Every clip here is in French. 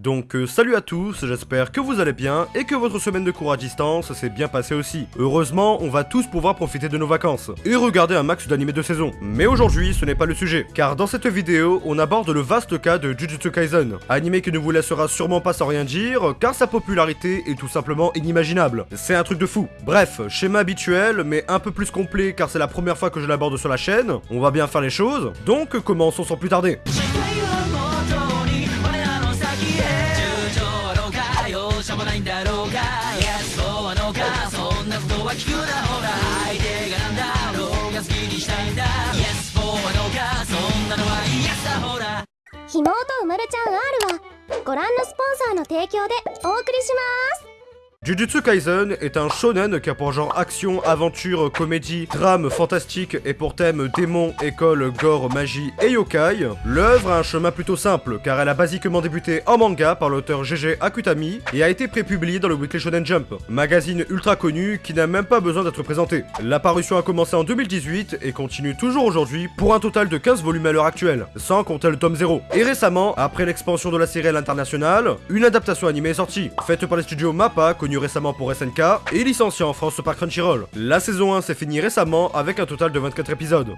Donc euh, salut à tous, j'espère que vous allez bien et que votre semaine de cours à distance s'est bien passée aussi. Heureusement, on va tous pouvoir profiter de nos vacances et regarder un max d'animés de saison. Mais aujourd'hui, ce n'est pas le sujet, car dans cette vidéo, on aborde le vaste cas de Jujutsu Kaisen, animé qui ne vous laissera sûrement pas sans rien dire, car sa popularité est tout simplement inimaginable. C'est un truc de fou. Bref, schéma habituel, mais un peu plus complet car c'est la première fois que je l'aborde sur la chaîne, on va bien faire les choses, donc commençons sans plus tarder. 妹うまるちゃん R はご覧のスポンサーの提供でお送りします。Jujutsu Kaisen est un shonen qui a pour genre action, aventure, comédie, drame, fantastique et pour thème démon, école, gore, magie et yokai. L'œuvre a un chemin plutôt simple car elle a basiquement débuté en manga par l'auteur GG Akutami et a été prépubliée dans le Weekly Shonen Jump, magazine ultra connu qui n'a même pas besoin d'être présenté. La parution a commencé en 2018 et continue toujours aujourd'hui pour un total de 15 volumes à l'heure actuelle, sans compter le tome 0. Et récemment, après l'expansion de la série à l'international, une adaptation animée est sortie, faite par les studios MAPPA connus récemment pour SNK et licenciée en France par Crunchyroll. La saison 1 s'est finie récemment avec un total de 24 épisodes.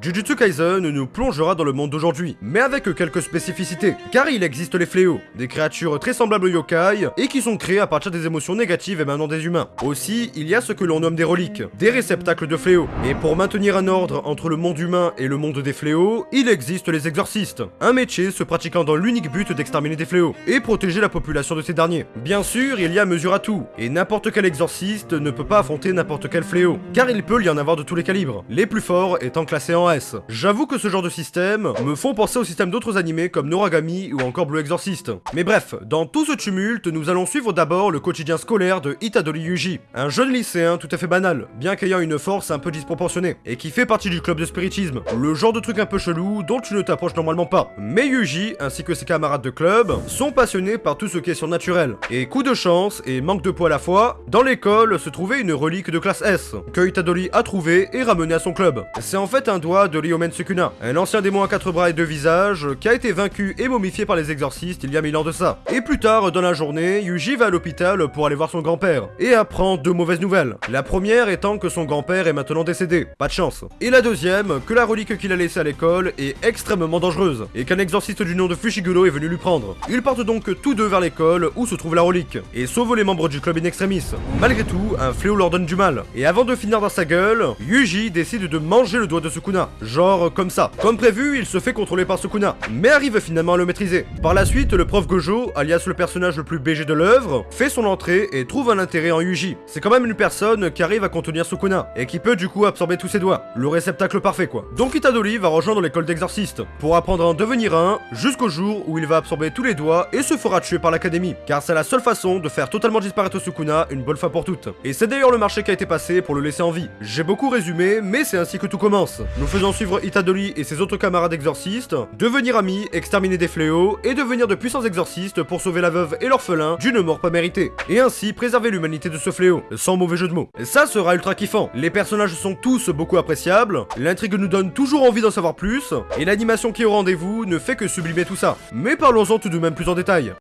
Jujutsu Kaisen nous plongera dans le monde d'aujourd'hui, mais avec quelques spécificités, car il existe les fléaux, des créatures très semblables aux yokai, et qui sont créées à partir des émotions négatives émanant des humains. Aussi, il y a ce que l'on nomme des reliques, des réceptacles de fléaux, et pour maintenir un ordre entre le monde humain et le monde des fléaux, il existe les exorcistes, un métier se pratiquant dans l'unique but d'exterminer des fléaux, et protéger la population de ces derniers. Bien sûr, il y a mesure à tout, et n'importe quel exorciste ne peut pas affronter n'importe quel fléau, car il peut y en avoir de tous les calibres, les plus forts étant classés en J'avoue que ce genre de système me font penser au système d'autres animés comme Noragami ou encore Blue Exorcist. Mais bref, dans tout ce tumulte, nous allons suivre d'abord le quotidien scolaire de Itadori Yuji, un jeune lycéen tout à fait banal, bien qu'ayant une force un peu disproportionnée, et qui fait partie du club de spiritisme, le genre de truc un peu chelou dont tu ne t'approches normalement pas. Mais Yuji, ainsi que ses camarades de club, sont passionnés par tout ce qui est surnaturel. Et coup de chance et manque de poids à la fois, dans l'école se trouvait une relique de classe S, que Itadori a trouvée et ramenée à son club. C'est en fait un doigt de Ryomen Sukuna, un ancien démon à quatre bras et deux visages, qui a été vaincu et momifié par les exorcistes il y a mille ans de ça. Et plus tard, dans la journée, Yuji va à l'hôpital pour aller voir son grand-père, et apprend deux mauvaises nouvelles. La première étant que son grand-père est maintenant décédé, pas de chance. Et la deuxième, que la relique qu'il a laissée à l'école est extrêmement dangereuse, et qu'un exorciste du nom de Fushiguro est venu lui prendre. Ils partent donc tous deux vers l'école où se trouve la relique, et sauvent les membres du club in extremis. Malgré tout, un fléau leur donne du mal, et avant de finir dans sa gueule, Yuji décide de manger le doigt de Sukuna, genre comme ça. Comme prévu, il se fait contrôler par Sukuna, mais arrive finalement à le maîtriser. Par la suite, le prof Gojo, alias le personnage le plus BG de l'œuvre, fait son entrée et trouve un intérêt en Yuji. C'est quand même une personne qui arrive à contenir Sukuna, et qui peut du coup absorber tous ses doigts. Le réceptacle parfait quoi. Donc Itadori va rejoindre l'école d'exorcistes, pour apprendre à en devenir un, jusqu'au jour où il va absorber tous les doigts et se fera tuer par l'académie. Car c'est la seule façon de faire totalement disparaître Sukuna une bonne fois pour toutes. Et c'est d'ailleurs le marché qui a été passé pour le laisser en vie. J'ai beaucoup résumé, mais c'est ainsi que tout commence. Faisons suivre Itadori et ses autres camarades exorcistes, devenir amis, exterminer des fléaux, et devenir de puissants exorcistes pour sauver la veuve et l'orphelin d'une mort pas méritée. Et ainsi préserver l'humanité de ce fléau, sans mauvais jeu de mots. Ça sera ultra kiffant. Les personnages sont tous beaucoup appréciables, l'intrigue nous donne toujours envie d'en savoir plus, et l'animation qui est au rendez-vous ne fait que sublimer tout ça. Mais parlons-en tout de même plus en détail.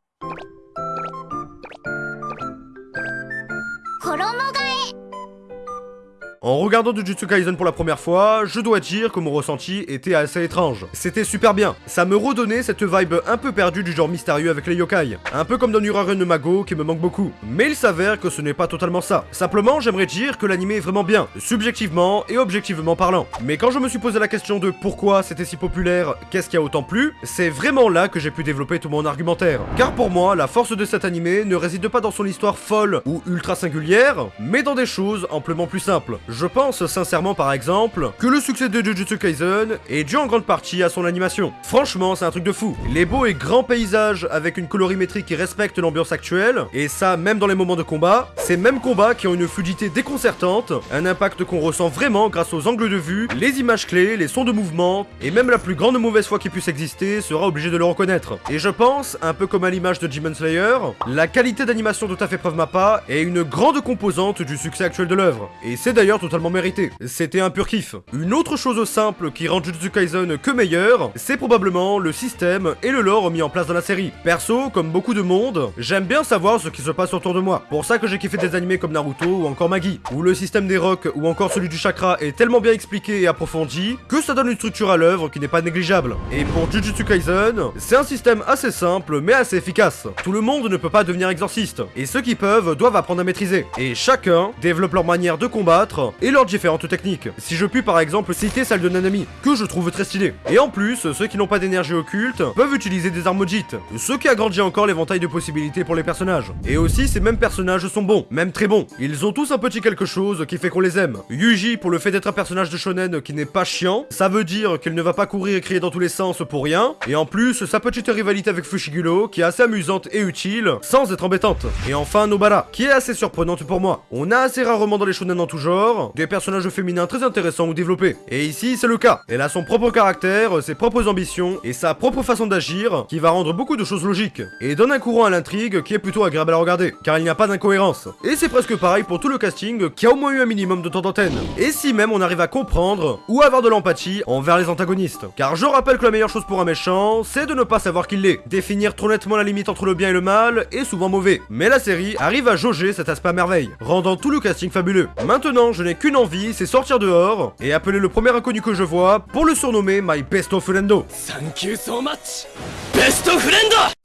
En regardant Jujutsu Kaisen pour la première fois, je dois dire que mon ressenti était assez étrange. C'était super bien. Ça me redonnait cette vibe un peu perdue du genre mystérieux avec les yokai. Un peu comme dans Uraren Mago qui me manque beaucoup. Mais il s'avère que ce n'est pas totalement ça. Simplement, j'aimerais dire que l'anime est vraiment bien, subjectivement et objectivement parlant. Mais quand je me suis posé la question de pourquoi c'était si populaire, qu'est-ce qui a autant plu, c'est vraiment là que j'ai pu développer tout mon argumentaire. Car pour moi, la force de cet anime ne réside pas dans son histoire folle ou ultra singulière, mais dans des choses amplement plus simples. Je pense sincèrement par exemple que le succès de Jujutsu Kaisen est dû en grande partie à son animation. Franchement, c'est un truc de fou. Les beaux et grands paysages avec une colorimétrie qui respecte l'ambiance actuelle, et ça même dans les moments de combat, ces mêmes combats qui ont une fluidité déconcertante, un impact qu'on ressent vraiment grâce aux angles de vue, les images clés, les sons de mouvement, et même la plus grande mauvaise foi qui puisse exister sera obligée de le reconnaître. Et je pense, un peu comme à l'image de Demon Slayer, la qualité d'animation de Tafé Preuve Mappa est une grande composante du succès actuel de l'œuvre. Et c'est d'ailleurs totalement mérité. C'était un pur kiff. Une autre chose simple qui rend Jujutsu Kaisen que meilleur, c'est probablement le système et le lore mis en place dans la série. Perso, comme beaucoup de monde, j'aime bien savoir ce qui se passe autour de moi. Pour ça que j'ai kiffé des animés comme Naruto ou encore Magi, où le système des rocs ou encore celui du chakra est tellement bien expliqué et approfondi que ça donne une structure à l'œuvre qui n'est pas négligeable. Et pour Jujutsu Kaisen, c'est un système assez simple mais assez efficace. Tout le monde ne peut pas devenir exorciste, et ceux qui peuvent doivent apprendre à maîtriser. Et chacun développe leur manière de combattre et leurs différentes techniques. Si je puis par exemple citer celle de Nanami, que je trouve très stylée. Et en plus, ceux qui n'ont pas d'énergie occulte peuvent utiliser des armes Mojit, ce qui agrandit encore l'éventail de possibilités pour les personnages. Et aussi, ces mêmes personnages sont bons, même très bons. Ils ont tous un petit quelque chose qui fait qu'on les aime. Yuji, pour le fait d'être un personnage de shonen qui n'est pas chiant, ça veut dire qu'il ne va pas courir et crier dans tous les sens pour rien. Et en plus, sa petite rivalité avec Fushiguro, qui est assez amusante et utile, sans être embêtante. Et enfin, Nobara, qui est assez surprenante pour moi. On a assez rarement dans les shonen en tout genre, des personnages féminins très intéressants ou développés. Et ici, c'est le cas. Elle a son propre caractère, ses propres ambitions et sa propre façon d'agir, qui va rendre beaucoup de choses logiques. Et donne un courant à l'intrigue qui est plutôt agréable à regarder, car il n'y a pas d'incohérence. Et c'est presque pareil pour tout le casting qui a au moins eu un minimum de temps d'antenne. Et si même on arrive à comprendre ou avoir de l'empathie envers les antagonistes. Car je rappelle que la meilleure chose pour un méchant, c'est de ne pas savoir qui l'est. Définir trop nettement la limite entre le bien et le mal est souvent mauvais. Mais la série arrive à jauger cet aspect à merveille, rendant tout le casting fabuleux. Maintenant, je qu'une envie, c'est sortir dehors et appeler le premier inconnu que je vois pour le surnommer My Best of Friendo. Thank you so much Best of Friendo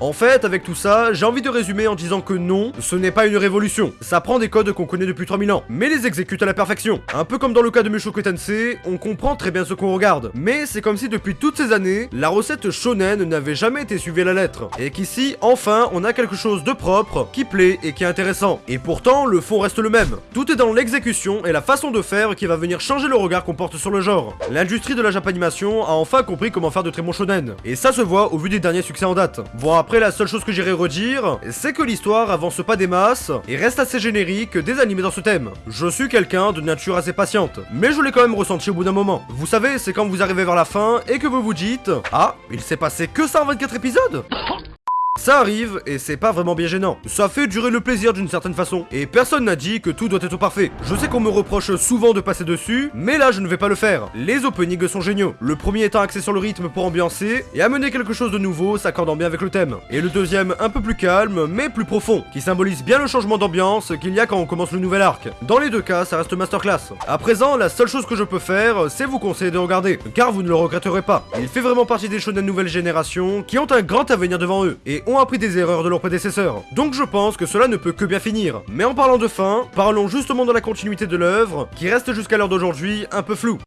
en fait, avec tout ça, j'ai envie de résumer en disant que non, ce n'est pas une révolution. Ça prend des codes qu'on connaît depuis 3000 ans, mais les exécute à la perfection. Un peu comme dans le cas de Mushoku Tensei, on comprend très bien ce qu'on regarde. Mais c'est comme si depuis toutes ces années, la recette shonen n'avait jamais été suivie à la lettre. Et qu'ici, enfin, on a quelque chose de propre, qui plaît et qui est intéressant. Et pourtant, le fond reste le même. Tout est dans l'exécution et la façon de faire qui va venir changer le regard qu'on porte sur le genre. L'industrie de la japanimation a enfin compris comment faire de très bons shonen. Et ça se voit au vu des derniers succès en date. Après, la seule chose que j'irai redire, c'est que l'histoire avance pas des masses et reste assez générique des animés dans ce thème. Je suis quelqu'un de nature assez patiente, mais je l'ai quand même ressenti au bout d'un moment. Vous savez, c'est quand vous arrivez vers la fin et que vous vous dites « Ah, il s'est passé que ça en 24 épisodes ?» Ça arrive, et c'est pas vraiment bien gênant. Ça fait durer le plaisir d'une certaine façon. Et personne n'a dit que tout doit être parfait. Je sais qu'on me reproche souvent de passer dessus, mais là je ne vais pas le faire. Les openings sont géniaux. Le premier étant axé sur le rythme pour ambiancer, et amener quelque chose de nouveau s'accordant bien avec le thème. Et le deuxième un peu plus calme, mais plus profond, qui symbolise bien le changement d'ambiance qu'il y a quand on commence le nouvel arc. Dans les deux cas, ça reste masterclass. À présent, la seule chose que je peux faire, c'est vous conseiller de regarder, car vous ne le regretterez pas. Il fait vraiment partie des shonen nouvelle génération qui ont un grand avenir devant eux, et ont appris des erreurs de leurs prédécesseurs. Donc je pense que cela ne peut que bien finir. Mais en parlant de fin, parlons justement de la continuité de l'œuvre, qui reste jusqu'à l'heure d'aujourd'hui un peu floue.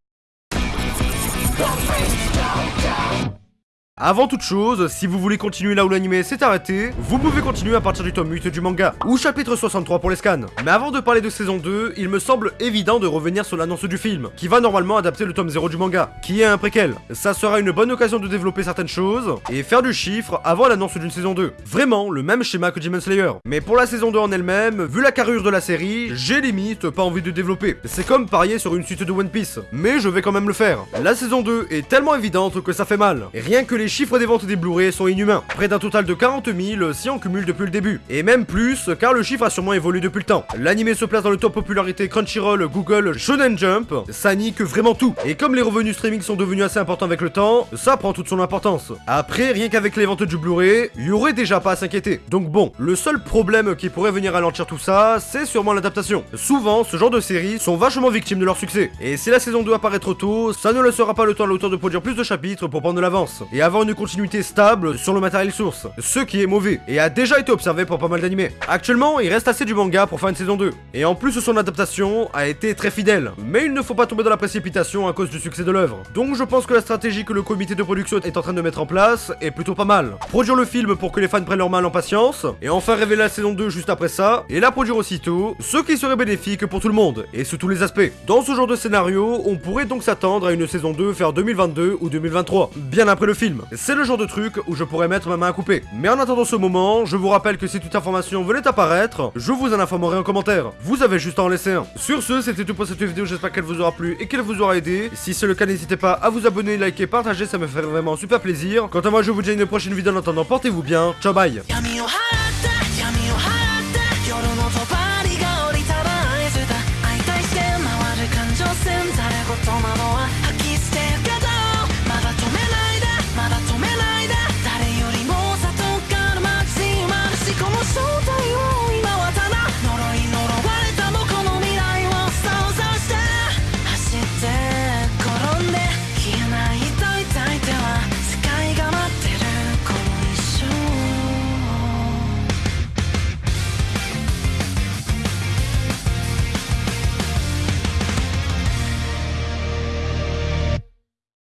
Avant toute chose, si vous voulez continuer là où l'anime s'est arrêté, vous pouvez continuer à partir du tome 8 du manga, ou chapitre 63 pour les scans. Mais avant de parler de saison 2, il me semble évident de revenir sur l'annonce du film, qui va normalement adapter le tome 0 du manga, qui est un préquel. Ça sera une bonne occasion de développer certaines choses, et faire du chiffre avant l'annonce d'une saison 2. Vraiment, le même schéma que Demon Slayer. Mais pour la saison 2 en elle-même, vu la carrure de la série, j'ai limite pas envie de développer. C'est comme parier sur une suite de One Piece, mais je vais quand même le faire. La saison 2 est tellement évidente que ça fait mal. Rien que les chiffres des ventes des Blu-ray sont inhumains. Près d'un total de 40 000 si on cumule depuis le début. Et même plus, car le chiffre a sûrement évolué depuis le temps. L'anime se place dans le top popularité Crunchyroll, Google, Shonen Jump. Ça nique vraiment tout. Et comme les revenus streaming sont devenus assez importants avec le temps, ça prend toute son importance. Après, rien qu'avec les ventes du Blu-ray, il y aurait déjà pas à s'inquiéter. Donc bon, le seul problème qui pourrait venir ralentir tout ça, c'est sûrement l'adaptation. Souvent, ce genre de séries sont vachement victimes de leur succès. Et si la saison 2 apparaît trop tôt, ça ne laissera pas le temps à l'auteur de produire plus de chapitres pour prendre l'avance. Une continuité stable sur le matériel source, ce qui est mauvais, et a déjà été observé pour pas mal d'animés. Actuellement, il reste assez du manga pour faire une saison 2, et en plus son adaptation a été très fidèle, mais il ne faut pas tomber dans la précipitation à cause du succès de l'œuvre. Donc je pense que la stratégie que le comité de production est en train de mettre en place est plutôt pas mal. Produire le film pour que les fans prennent leur mal en patience, et enfin révéler la saison 2 juste après ça, et la produire aussitôt, ce qui serait bénéfique pour tout le monde, et sous tous les aspects. Dans ce genre de scénario, on pourrait donc s'attendre à une saison 2 faire 2022 ou 2023, bien après le film. C'est le genre de truc où je pourrais mettre ma main à couper. Mais en attendant ce moment, je vous rappelle que si toute information venait apparaître, je vous en informerai en commentaire. Vous avez juste à en laisser un. Sur ce, c'était tout pour cette vidéo, j'espère qu'elle vous aura plu et qu'elle vous aura aidé. Si c'est le cas, n'hésitez pas à vous abonner, liker, partager, ça me ferait vraiment super plaisir. Quant à moi, je vous dis à une prochaine vidéo en attendant, portez-vous bien, ciao bye